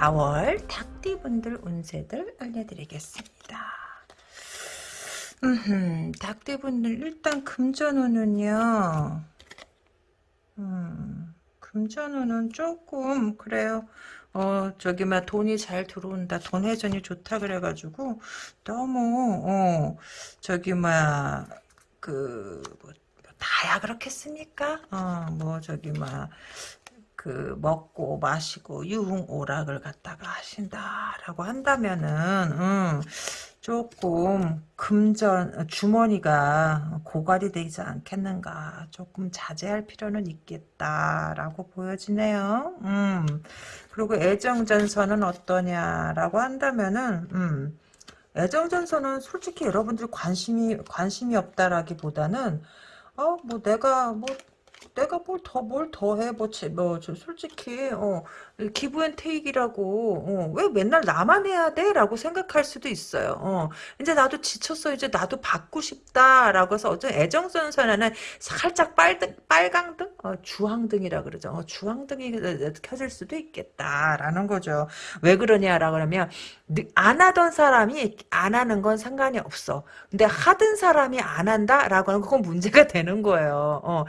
4월 닭띠분들 운세들 알려드리겠습니다. 음, 닭띠분들 일단 금전운은요, 음, 금전운은 조금, 그래요. 어, 저기, 막, 돈이 잘 들어온다. 돈 회전이 좋다. 그래가지고, 너무, 어, 저기, 막, 그, 뭐, 다야 그렇겠습니까? 어, 뭐 저기 막 그 먹고 마시고 유흥오락을 갖다가 하신다라고 한다면은 음, 조금 금전 주머니가 고갈이 되지 않겠는가 조금 자제할 필요는 있겠다라고 보여지네요. 음. 그리고 애정전선은 어떠냐라고 한다면은 음. 애정전선은 솔직히 여러분들 관심이 관심이 없다라기보다는 어, 뭐 내가 뭐 내가 뭘 더 뭘 더 해 뭐뭐 솔직히 어 기브앤테이크라고 어, 왜 맨날 나만 해야 돼? 라고 생각할 수도 있어요. 어, 이제 나도 지쳤어. 이제 나도 받고 싶다라고 해서 어떤 애정선선에는 살짝 빨등, 빨강등? 어, 주황등이라 그러죠. 어, 주황등이 켜질 수도 있겠다라는 거죠. 왜 그러냐라고 하면 안 하던 사람이 안 하는 건 상관이 없어. 근데 하던 사람이 안 한다라고 하는 그건 문제가 되는 거예요. 어,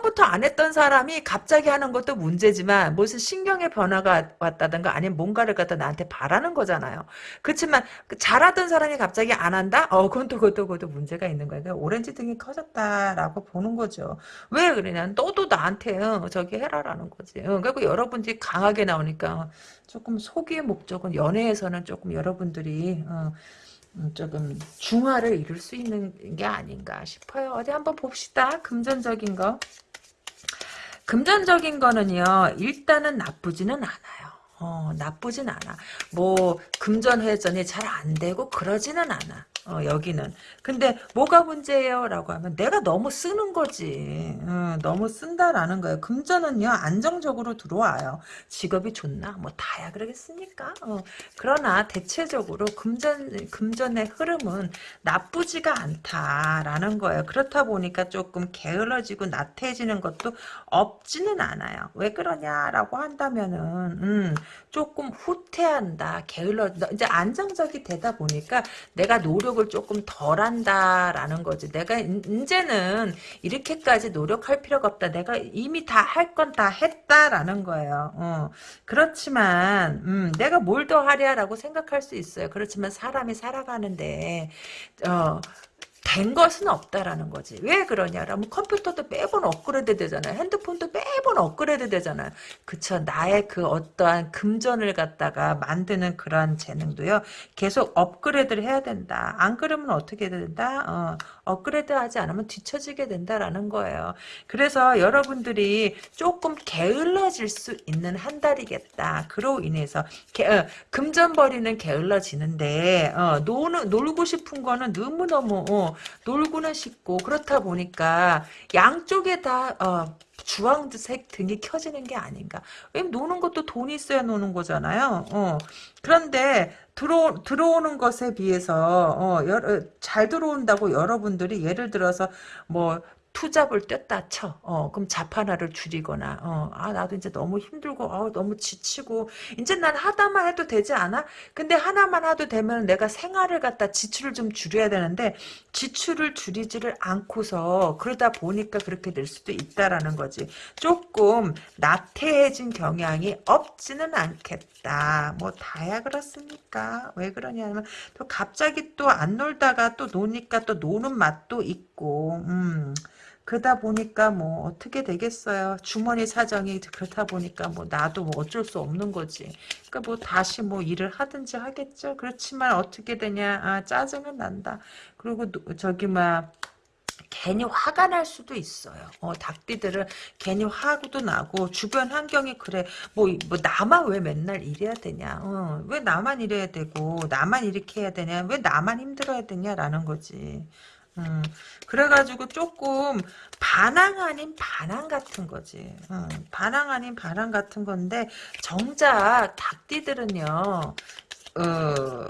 부터 안 했던 사람이 갑자기 하는 것도 문제지만 무슨 신경의 변화가 왔다든가 아니면 뭔가를 갖다 나한테 바라는 거잖아요. 그렇지만 그 잘하던 사람이 갑자기 안 한다? 어, 그건 또 그것도 그것도 문제가 있는 거예요. 그러니까 오렌지 등이 커졌다라고 보는 거죠. 왜 그러냐? 너도 나한테 어, 저기 해라라는 거지. 어, 그리고 여러분들이 강하게 나오니까 조금 소기의 목적은 연애에서는 조금 여러분들이 어, 음, 조금 중화를 이룰 수 있는 게 아닌가 싶어요. 어디 한번 봅시다. 금전적인 거. 금전적인 거는요. 일단은 나쁘지는 않아요. 어, 나쁘진 않아. 뭐 금전 회전이 잘 안 되고 그러지는 않아. 어, 여기는. 근데 뭐가 문제예요? 라고 하면 내가 너무 쓰는 거지. 어, 너무 쓴다라는 거예요. 금전은요, 안정적으로 들어와요. 직업이 좋나? 뭐 다야 그러겠습니까? 어, 그러나 대체적으로 금전, 금전의 흐름은 나쁘지가 않다라는 거예요. 그렇다 보니까 조금 게을러지고 나태해지는 것도 없지는 않아요. 왜 그러냐라고 한다면은, 음, 조금 후퇴한다, 게을러, 이제 안정적이 되다 보니까 내가 노력 노력을 조금 덜 한다라는 거지. 내가 이제는 이렇게까지 노력할 필요가 없다. 내가 이미 다 할 건 다 했다라는 거예요. 어. 그렇지만 음, 내가 뭘 더 하랴라고 생각할 수 있어요. 그렇지만 사람이 살아가는데 어, 된 것은 없다라는 거지. 왜 그러냐라면 컴퓨터도 매번 업그레이드 되잖아요. 핸드폰도 매번 업그레이드 되잖아요. 그쵸. 나의 그 어떠한 금전을 갖다가 만드는 그러한 재능도요. 계속 업그레이드를 해야 된다. 안 그러면 어떻게 된다? 어, 업그레이드 하지 않으면 뒤처지게 된다라는 거예요. 그래서 여러분들이 조금 게을러질 수 있는 한 달이겠다. 그로 인해서 게, 어, 금전 버리는 게을러지는데 어, 노는, 놀고 싶은 거는 너무너무 어, 놀고는 싶고 그렇다 보니까 양쪽에 다 어, 주황색 등이 켜지는 게 아닌가. 왜냐면 노는 것도 돈이 있어야 노는 거잖아요. 어. 그런데 들어 들어오는 것에 비해서 어, 여러, 잘 들어온다고 여러분들이 예를 들어서 뭐 투잡을 뗐다 쳐. 어, 그럼 자판화를 줄이거나, 어, 아, 나도 이제 너무 힘들고, 어, 너무 지치고, 이제 난 하나만 해도 되지 않아? 근데 하나만 해도 되면 내가 생활을 갖다 지출을 좀 줄여야 되는데, 지출을 줄이지를 않고서, 그러다 보니까 그렇게 될 수도 있다라는 거지. 조금 나태해진 경향이 없지는 않겠다. 뭐, 다야 그렇습니까? 왜 그러냐면, 또 갑자기 또 안 놀다가 또 노니까 또 노는 맛도 있고, 음. 그러다 보니까 뭐 어떻게 되겠어요. 주머니 사정이 그렇다 보니까 뭐 나도 뭐 어쩔 수 없는 거지. 그러니까 뭐 다시 뭐 일을 하든지 하겠죠. 그렇지만 어떻게 되냐. 아 짜증은 난다. 그리고 저기 막 괜히 화가 날 수도 있어요. 어, 닭띠들은 괜히 화도 나고 주변 환경이 그래. 뭐, 뭐 나만 왜 맨날 이래야 되냐. 어, 왜 나만 이래야 되고 나만 이렇게 해야 되냐. 왜 나만 힘들어야 되냐라는 거지. 음, 그래가지고 조금 반항 아닌 반항 같은 거지. 음, 반항 아닌 반항 같은 건데 정작 닭띠들은요. 어,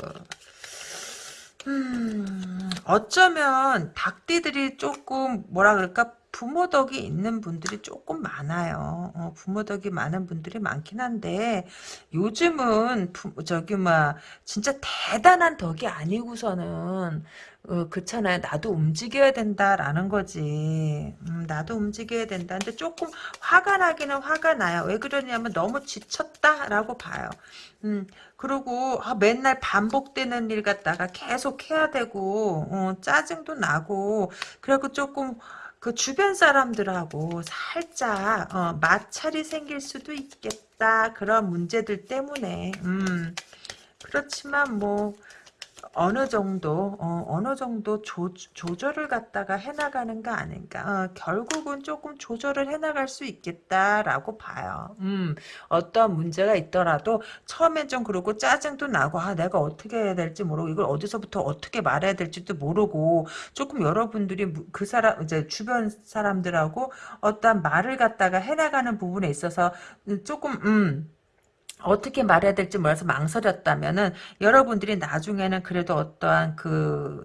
음, 어쩌면 닭띠들이 조금 뭐라 그럴까 부모 덕이 있는 분들이 조금 많아요. 어, 부모 덕이 많은 분들이 많긴 한데 요즘은 부, 저기 막 진짜 대단한 덕이 아니고서는 어, 그렇잖아요. 나도 움직여야 된다라는 거지. 음, 나도 움직여야 된다. 근데 조금 화가 나기는 화가 나요. 왜 그러냐면 너무 지쳤다라고 봐요. 음, 그리고 아, 맨날 반복되는 일 갖다가 계속 해야 되고 어, 짜증도 나고 그리고 조금 그 주변 사람들하고 살짝 어, 마찰이 생길 수도 있겠다. 그런 문제들 때문에 음, 그렇지만 뭐 어느 정도 어, 느 정도 조, 조절을 갖다가 해나가는 거 아닌가. 어, 결국은 조금 조절을 해나갈 수 있겠다라고 봐요. 음, 어떤 문제가 있더라도 처음엔 좀 그러고 짜증도 나고 아 내가 어떻게 해야 될지 모르고 이걸 어디서부터 어떻게 말해야 될지도 모르고 조금 여러분들이 그 사람 이제 주변 사람들하고 어떤 말을 갖다가 해나가는 부분에 있어서 조금 음 어떻게 말해야 될지 몰라서 망설였다면은 여러분들이 나중에는 그래도 어떠한 그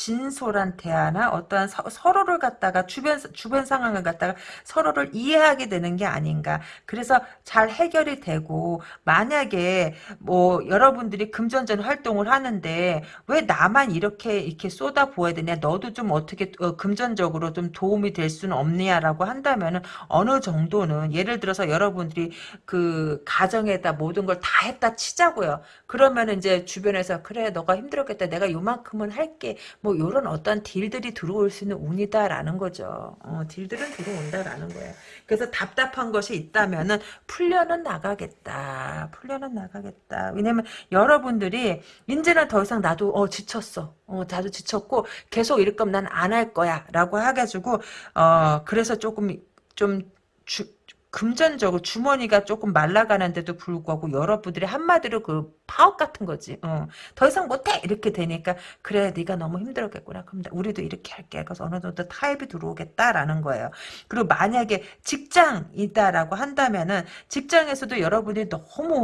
진솔한 대화나 어떠한 서, 로를 갖다가 주변 주변 상황을 갖다가 서로를 이해하게 되는 게 아닌가. 그래서 잘 해결이 되고 만약에 뭐 여러분들이 금전전 활동을 하는데 왜 나만 이렇게 이렇게 쏟아 부어야 되냐? 너도 좀 어떻게 어, 금전적으로 좀 도움이 될 수는 없냐라고 한다면은 어느 정도는 예를 들어서 여러분들이 그 가정에다 모든 걸 다 했다 치자고요. 그러면 이제 주변에서 그래 너가 힘들었겠다. 내가 요만큼은 할게. 뭐 이런 어떤 딜들이 들어올 수 있는 운이다라는 거죠. 어, 딜들은 들어온다라는 거예요. 그래서 답답한 것이 있다면은 풀려는 나가겠다. 풀려는 나가겠다. 왜냐면 여러분들이 이제는 더 이상 나도 어 지쳤어. 어 나도 지쳤고 계속 이럴 거면 난 안 할 거야라고 해가지고 어 그래서 조금 좀 주, 금전적으로 주머니가 조금 말라가는데도 불구하고 여러분들이 한마디로 그 파업 같은 거지. 어. 더 이상 못해 이렇게 되니까 그래 네가 너무 힘들었겠구나. 그럼 우리도 이렇게 할게. 그래서 어느 정도 타협이 들어오겠다라는 거예요. 그리고 만약에 직장이다라고 한다면은 직장에서도 여러분들이 너무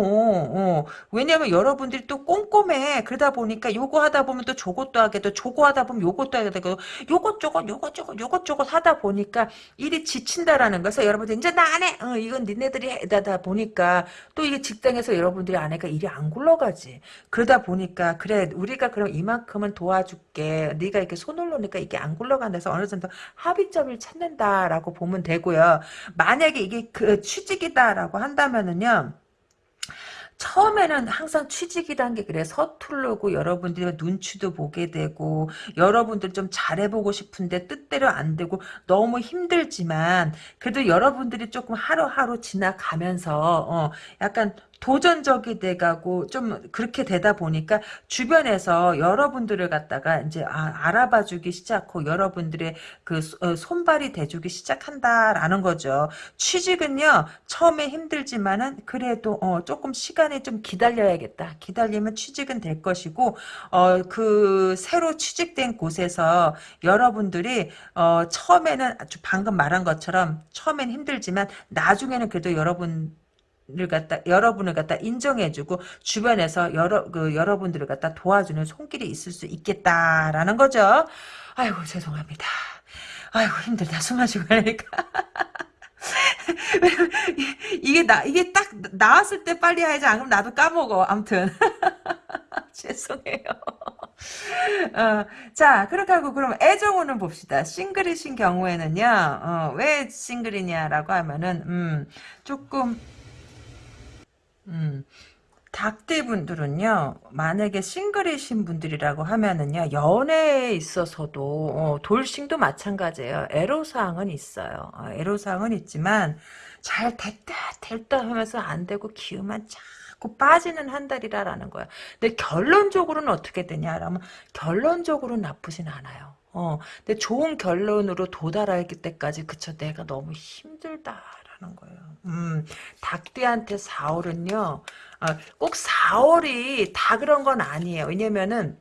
어, 왜냐면 여러분들이 또 꼼꼼해. 그러다 보니까 요거 하다 보면 또 저것도 하게 돼. 저거 하다 보면 요것도 하게 되고 요것저것 요것저것 요것저것 하다 보니까 일이 지친다라는 거서 여러분들 이제 나 안 해. 어, 이건 니네들이 해다 보니까 또 이게 직장에서 여러분들이 안 하니까 일이 안 굴러 가지. 그러다 보니까 그래 우리가 그럼 이만큼은 도와줄게. 네가 이렇게 손을 놓으니까 이게 안 굴러간다서 어느 정도 합의점을 찾는다라고 보면 되고요. 만약에 이게 그 취직이다라고 한다면은요. 처음에는 항상 취직이란 게 그래 서툴르고 여러분들이 눈치도 보게 되고 여러분들 좀 잘해보고 싶은데 뜻대로 안 되고 너무 힘들지만 그래도 여러분들이 조금 하루하루 지나가면서 어 약간 도전적이 돼가고 좀 그렇게 되다 보니까 주변에서 여러분들을 갖다가 이제 아, 알아봐주기 시작하고 여러분들의 그 어, 손발이 돼주기 시작한다라는 거죠. 취직은요 처음에 힘들지만은 그래도 어, 조금 시간이 좀 기다려야겠다. 기다리면 취직은 될 것이고 어, 그 새로 취직된 곳에서 여러분들이 어, 처음에는 방금 말한 것처럼 처음엔 힘들지만 나중에는 그래도 여러분 를 갖다 여러분을 갖다 인정해주고 주변에서 여러 그 여러분들을 갖다 도와주는 손길이 있을 수 있겠다라는 거죠. 아이고 죄송합니다. 아이고 힘들다 숨 마시고 하니까. 이게 나 이게 딱 나왔을 때 빨리 해야지 안 그러면 나도 까먹어. 아무튼 죄송해요. 어, 자 그렇게 하고 그럼 애정운을 봅시다. 싱글이신 경우에는요. 어, 왜 싱글이냐라고 하면은 음, 조금 음. 닭대분들은요, 만약에 싱글이신 분들이라고 하면은요, 연애에 있어서도, 어, 돌싱도 마찬가지예요. 애로사항은 있어요. 어, 애로사항은 있지만, 잘 됐다, 됐다 하면서 안 되고, 기운만 자꾸 빠지는 한 달이라라는 거야. 근데 결론적으로는 어떻게 되냐라면, 결론적으로는 나쁘진 않아요. 어, 근데 좋은 결론으로 도달할 때까지, 그쵸, 내가 너무 힘들다. 하는 거예요. 음, 닭띠한테 4월은요, 어, 꼭 4월이 다 그런 건 아니에요. 왜냐면은,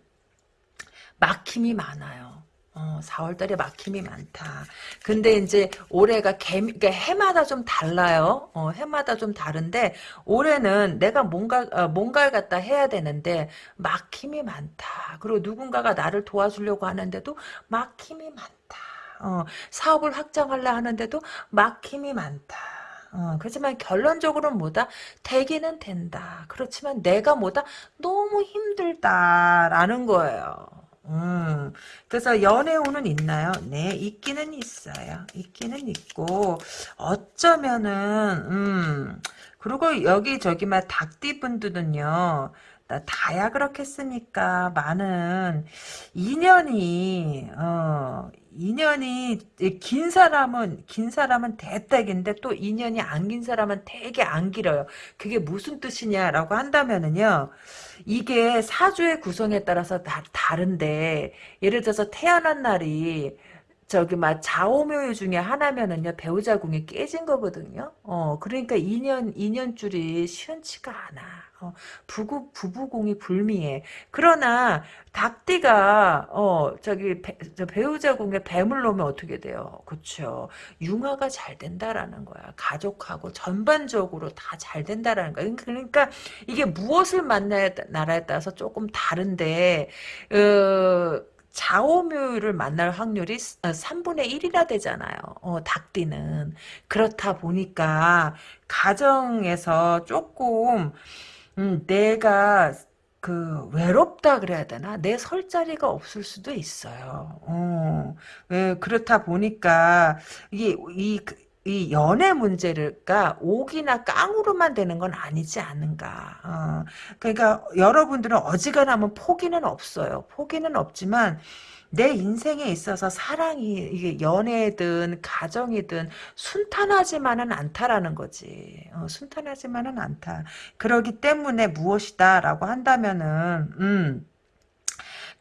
막힘이 많아요. 어, 4월달에 막힘이 많다. 근데 이제 올해가 개, 그러니까 해마다 좀 달라요. 어, 해마다 좀 다른데 올해는 내가 뭔가 어, 뭔가를 갖다 해야 되는데 막힘이 많다. 그리고 누군가가 나를 도와주려고 하는데도 막힘이 많다. 어, 사업을 확장하려 하는데도 막힘이 많다. 어, 그렇지만 결론적으로는 뭐다? 되기는 된다. 그렇지만 내가 뭐다? 너무 힘들다라는 거예요. 음, 그래서 연애운은 있나요? 네, 있기는 있어요. 있기는 있고, 어쩌면은, 음, 그리고 여기 저기 막 닭띠분들은요, 나 다야 그렇겠습니까? 많은 인연이 어 인연이 긴 사람은 긴 사람은 대딱인데 또 인연이 안 긴 사람은 되게 안 길어요. 그게 무슨 뜻이냐라고 한다면은요. 이게 사주의 구성에 따라서 다 다른데 예를 들어서 태어난 날이 저기 막 좌오묘 중에 하나면은요 배우자 궁이 깨진 거거든요. 어 그러니까 인연 인연줄이 시원치가 않아. 어, 부부 부부공이 불미해. 그러나 닭띠가 어 저기 배, 저 배우자 궁에 뱀을 놓으면 어떻게 돼요? 그렇죠. 융화가 잘 된다라는 거야. 가족하고 전반적으로 다 잘 된다라는 거야. 그러니까 이게 무엇을 만나야 나라에 따라서 조금 다른데 어, 좌오묘를 만날 확률이 3분의 어, 1이나 되잖아요. 어, 닭띠는. 그렇다 보니까 가정에서 조금 음, 내가 그 외롭다 그래야 되나? 내 설 자리가 없을 수도 있어요. 어, 예, 그렇다 보니까 이게 이, 이 연애 문제가 옥이나 깡으로만 되는 건 아니지 않은가. 어, 그러니까 여러분들은 어지간하면 포기는 없어요. 포기는 없지만 내 인생에 있어서 사랑이 이게 연애든 가정이든 순탄하지만은 않다라는 거지. 어, 순탄하지만은 않다. 그러기 때문에 무엇이다라고 한다면은 음.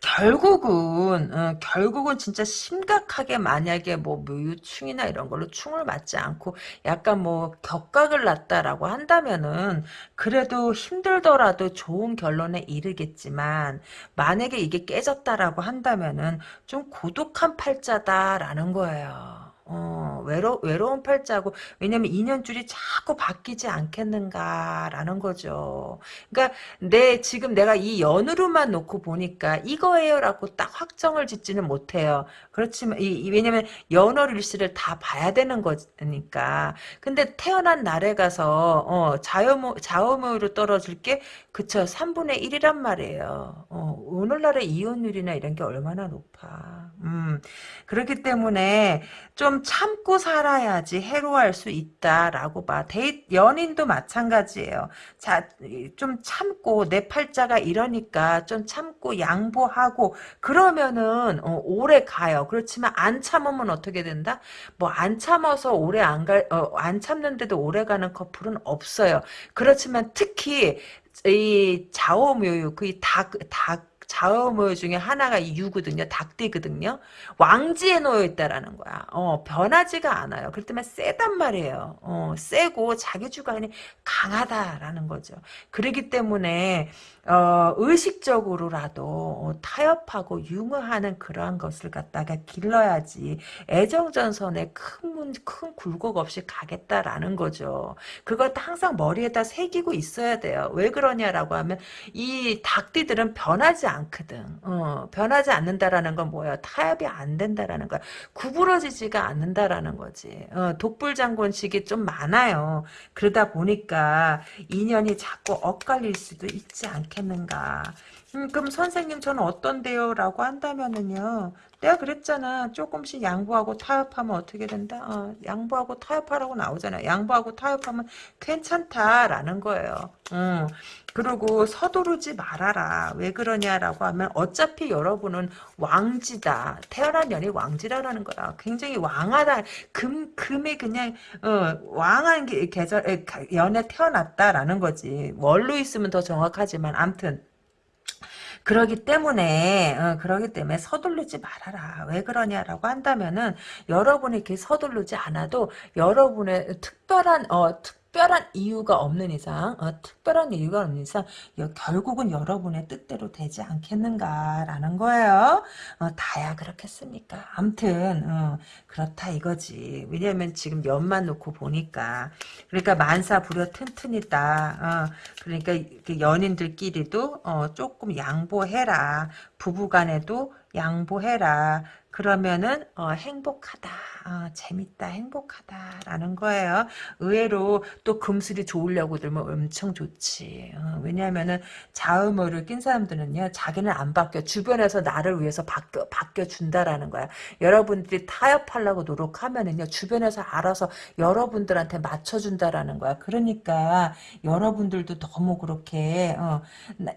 결국은 어, 결국은 진짜 심각하게 만약에 뭐 묘유충이나 이런 걸로 충을 맞지 않고 약간 뭐 격각을 났다라고 한다면은 그래도 힘들더라도 좋은 결론에 이르겠지만 만약에 이게 깨졌다라고 한다면은 좀 고독한 팔자다라는 거예요. 어, 외로, 외로운 팔자고, 왜냐면 인연줄이 자꾸 바뀌지 않겠는가라는 거죠. 그러니까, 내, 지금 내가 이 연으로만 놓고 보니까 이거예요라고 딱 확정을 짓지는 못해요. 그렇지만, 이, 이 왜냐면 연월일시를 다 봐야 되는 거니까. 근데 태어난 날에 가서, 어, 자오묘, 자오묘로 떨어질 게, 그쵸, 3분의 1이란 말이에요. 어, 오늘날의 이혼율이나 이런 게 얼마나 높아. 음, 그렇기 때문에, 좀 참고 살아야지 해로할 수 있다라고 봐. 데이, 연인도 마찬가지예요. 자, 좀 참고 내 팔자가 이러니까 좀 참고 양보하고 그러면은 어, 오래 가요. 그렇지만 안 참으면 어떻게 된다? 뭐 안 참아서 오래 안 갈, 어, 안 참는데도 오래 가는 커플은 없어요. 그렇지만 특히 이그 닭, 닭 자음어 중에 하나가 유거든요. 닭띠거든요. 왕지에 놓여 있다라는 거야. 어, 변하지가 않아요. 그렇기 때문에 세단 말이에요. 어, 세고 자기 주관이 강하다라는 거죠. 그러기 때문에 어, 의식적으로라도 타협하고 융화하는 그러한 것을 갖다가 길러야지 애정전선에 큰, 문, 큰 굴곡 없이 가겠다라는 거죠. 그걸 항상 머리에다 새기고 있어야 돼요. 왜 그러냐라고 하면 이 닭띠들은 변하지 않 거든. 어, 변하지 않는다라는 건 뭐야? 타협이 안 된다라는 거야. 구부러지지가 않는다라는 거지. 어, 독불장군식이 좀 많아요. 그러다 보니까 인연이 자꾸 엇갈릴 수도 있지 않겠는가. 음, 그럼 선생님 저는 어떤데요? 라고 한다면은요. 내가 그랬잖아. 조금씩 양보하고 타협하면 어떻게 된다? 어, 양보하고 타협하라고 나오잖아. 양보하고 타협하면 괜찮다라는 거예요. 음, 그리고 서두르지 말아라. 왜 그러냐라고 하면 어차피 여러분은 왕지다. 태어난 년이 왕지라는 거야. 굉장히 왕하다. 금, 금이 그냥 어, 왕한 계절 연에 태어났다라는 거지. 월로 있으면 더 정확하지만 암튼 그러기 때문에 어, 그러기 때문에 서두르지 말아라. 왜 그러냐라고 한다면은 여러분이 이렇게 서두르지 않아도 여러분의 특별한 어 특, 특별한 이유가 없는 이상 어, 특별한 이유가 없는 이상 여, 결국은 여러분의 뜻대로 되지 않겠는가라는 거예요. 어, 다야 그렇겠습니까? 암튼 어, 그렇다 이거지. 왜냐면 지금 연만 놓고 보니까 그러니까 만사 부려 튼튼이다. 어, 그러니까 그 연인들끼리도 어, 조금 양보해라. 부부간에도 양보해라. 그러면은 어, 행복하다, 어, 재밌다, 행복하다라는 거예요. 의외로 또 금슬이 좋으려고 들면 엄청 좋지. 어, 왜냐하면은 자음어를 낀 사람들은요, 자기는 안 바뀌어. 주변에서 나를 위해서 바뀌어 바뀌어 준다라는 거야. 여러분들이 타협하려고 노력하면은요, 주변에서 알아서 여러분들한테 맞춰준다라는 거야. 그러니까 여러분들도 너무 그렇게 어, 나,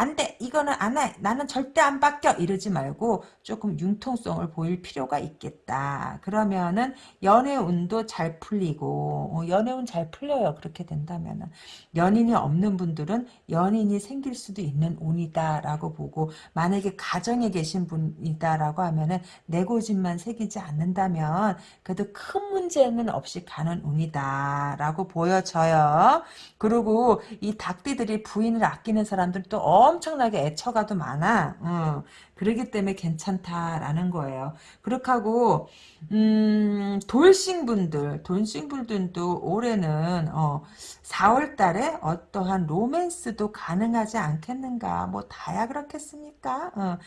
안 돼. 이거는 안 해. 나는 절대 안 바뀌어. 이러지 말고 조금 융통성을 보일 필요가 있겠다. 그러면은 연애운도 잘 풀리고 어, 연애운 잘 풀려요. 그렇게 된다면은 연인이 없는 분들은 연인이 생길 수도 있는 운이다라고 보고 만약에 가정에 계신 분이다라고 하면은 내 고집만 새기지 않는다면 그래도 큰 문제는 없이 가는 운이다라고 보여져요. 그리고 이 닭띠들이 부인을 아끼는 사람들 또 엄청나게 애처가도 많아. 어, 그러기 때문에 괜찮다라는 거예요. 그렇게 하고 음, 돌싱분들, 돌싱분들도 올해는 어, 4월 달에 어떠한 로맨스도 가능하지 않겠는가? 뭐 다야 그렇겠습니까? 어,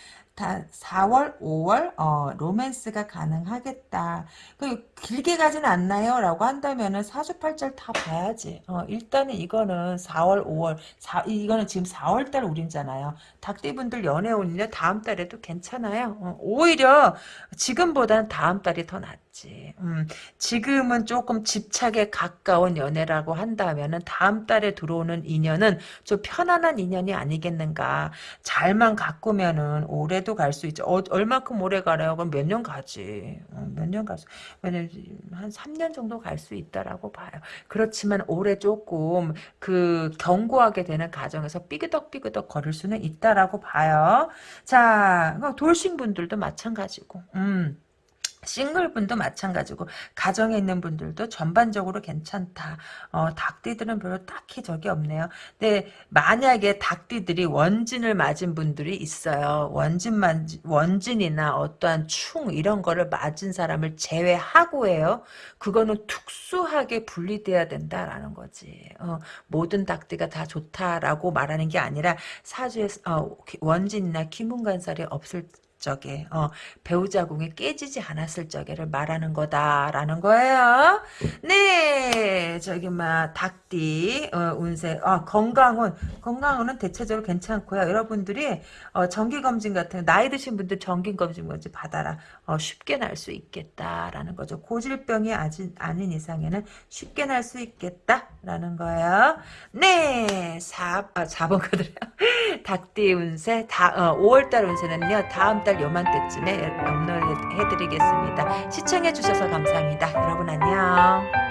다 4월, 5월 어, 로맨스가 가능하겠다. 그 길게 가진 않나요? 라고 한다면은 사주팔절 다 봐야지. 어, 일단은 이거는 4월, 5월, 4, 이거는 지금 4월 달 우린잖아요. 닭띠분들 연애 운이냐 다음 달에도 괜찮아요. 어, 오히려 지금보다는 다음 달이 더 낫 지. 음, 지금은 조금 집착에 가까운 연애라고 한다면은 다음 달에 들어오는 인연은 좀 편안한 인연이 아니겠는가. 잘만 가꾸면은 올해도 갈 수 있죠. 어, 얼마큼 오래 가래요? 그럼 몇 년 가지. 어, 몇년 왜냐면 한 3년 정도 갈 수 있다라고 봐요. 그렇지만 올해 조금 그 경고하게 되는 가정에서 삐그덕삐그덕 거릴 수는 있다라고 봐요. 자, 돌싱 분들도 마찬가지고, 음. 싱글분도 마찬가지고 가정에 있는 분들도 전반적으로 괜찮다. 어, 닭띠들은 별로 딱히 적이 없네요. 근데 만약에 닭띠들이 원진을 맞은 분들이 있어요. 원진 만 원진이나 어떠한 충 이런 거를 맞은 사람을 제외하고해요. 그거는 특수하게 분리돼야 된다라는 거지. 어, 모든 닭띠가 다 좋다라고 말하는 게 아니라 사주에 어, 원진이나 기문간살이 없을 적에 어, 배우자 궁이 깨지지 않았을 적에를 말하는 거다라는 거예요. 네, 저기 막 닭띠 어, 운세 어, 건강운 건강운은 대체적으로 괜찮고요. 여러분들이 어, 정기 검진 같은 나이 드신 분들 정기 검진 먼저 받아라. 어, 쉽게 날 수 있겠다라는 거죠. 고질병이 아직 아닌 이상에는 쉽게 날 수 있겠다라는 거예요. 네, 4 아, 4번 카드래요. 닭띠 운세 다 어, 5월달 운세는요. 다음 달 요맘때쯤에 업로드 해드리겠습니다. 시청해주셔서 감사합니다. 여러분 안녕.